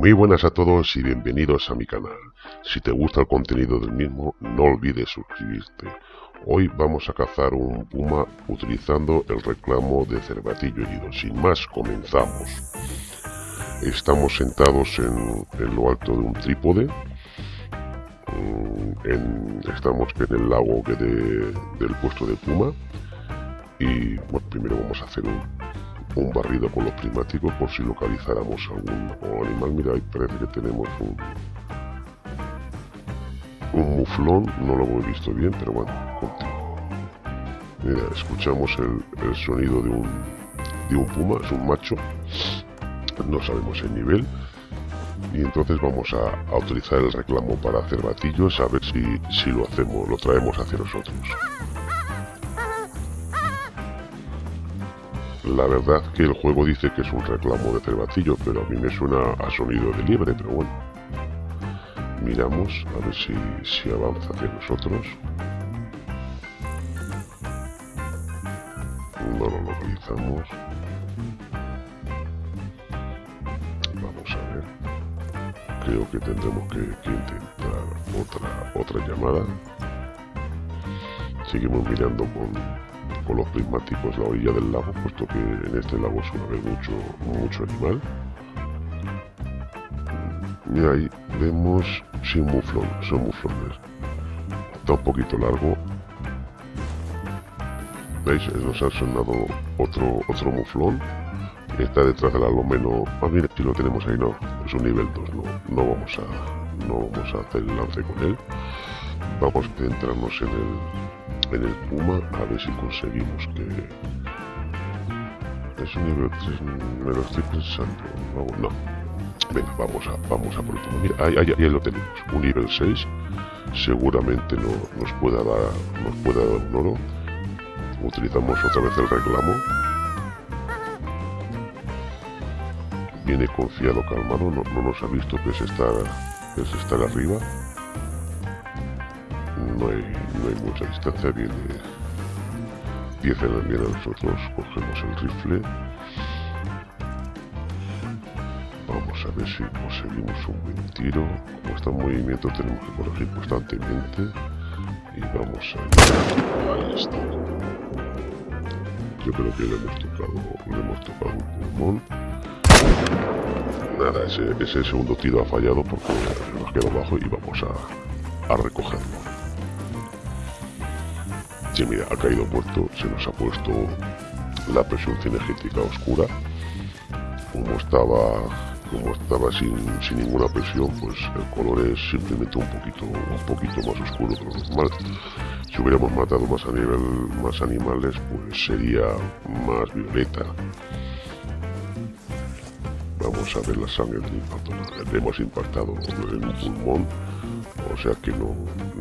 Muy buenas a todos y bienvenidos a mi canal. Si te gusta el contenido del mismo, no olvides suscribirte. Hoy vamos a cazar un puma utilizando el reclamo de cervatillo herido. Sin más, comenzamos. Estamos sentados en, lo alto de un trípode. Mm, estamos en el lago del puesto de puma. Y primero vamos a hacer un, un barrido con los prismáticos por si localizáramos algún animal. Mira, ahí parece que tenemos un, un muflón, no lo hemos visto bien, pero bueno, Mira, escuchamos el, sonido de un, de un puma, es un macho, no sabemos el nivel. Y entonces vamos a, utilizar el reclamo para hacer batillos, a ver si, si lo hacemos, lo traemos hacia nosotros. La verdad que el juego dice que es un reclamo de cervatillo, pero a mí me suena a sonido de liebre, pero bueno. Miramos a ver si, si avanza hacia nosotros. No lo localizamos. Vamos a ver. Creo que tendremos que, que intentar otra, otra llamada. Seguimos mirando con, los prismáticos la orilla del lago, puesto que en este lago suele haber mucho, mucho animal. Y ahí vemos sin muflón, son muflones. Está un poquito largo. ¿Veis? Nos ha sonado otro, otro muflón. Está detrás del alomeno. Ah, mira, si lo tenemos ahí, no. Es un nivel 2, no, no vamos a no vamos a hacer el lance con él. Vamos a centrarnos en el, en el Puma a ver si conseguimos que... Es un nivel 3, me lo estoy pensando. No, no. Venga, vamos a, vamos a por el Puma. Mira, ahí, ahí, lo tenemos. Un nivel 6. Seguramente no, nos, pueda dar, nos pueda dar un oro. Utilizamos otra vez el reclamo. Viene confiado, calmado. No, no nos ha visto que es estar, que es estar arriba no hay, no hay mucha distancia, viene 10 en la mira, nosotros cogemos el rifle. Vamos a ver si conseguimos un buen tiro. Como está en movimiento tenemos que corregir constantemente. Y vamos a Ahí está. Yo creo que le hemos tocado, le hemos tocado un pulmón. Nada, ese, ese segundo tiro ha fallado porque nos quedó bajo y vamos a, a recogerlo mira, ha caído muerto, se nos ha puesto la presión cinegética oscura. Como estaba como estaba sin, sin, ninguna presión, pues el color es simplemente un poquito, un poquito más oscuro de lo normal. Si hubiéramos matado más a nivel más animales, pues sería más violeta. Vamos a ver la sangre del impacto. Hemos impactado en un pulmón, o sea que no,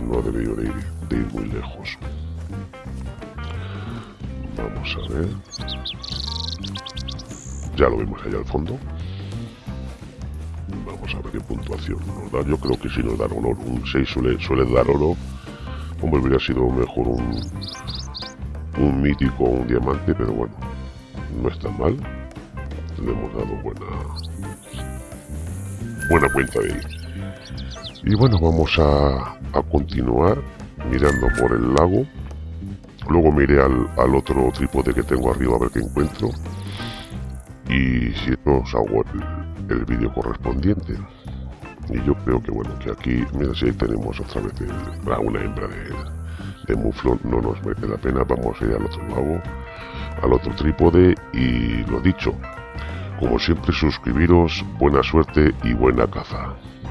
no debería de ir, de ir muy lejos. Vamos a ver. Ya lo vemos allá al fondo. Vamos a ver qué puntuación nos da. Yo creo que si nos da oro, un 6 suele, suele dar oro. Hombre, hubiera sido mejor un, mítico un diamante, pero bueno, no está mal. Le hemos dado buena, buena cuenta de ahí. Y bueno, vamos a, a continuar mirando por el lago. Luego miré al, al, otro trípode que tengo arriba a ver qué encuentro. Y si no, os hago el, vídeo correspondiente. Y yo creo que bueno, que aquí, mira si ahí tenemos otra vez una hembra de, de muflón, no nos merece la pena, vamos a ir al otro lado, al otro trípode y lo dicho, como siempre suscribiros, buena suerte y buena caza.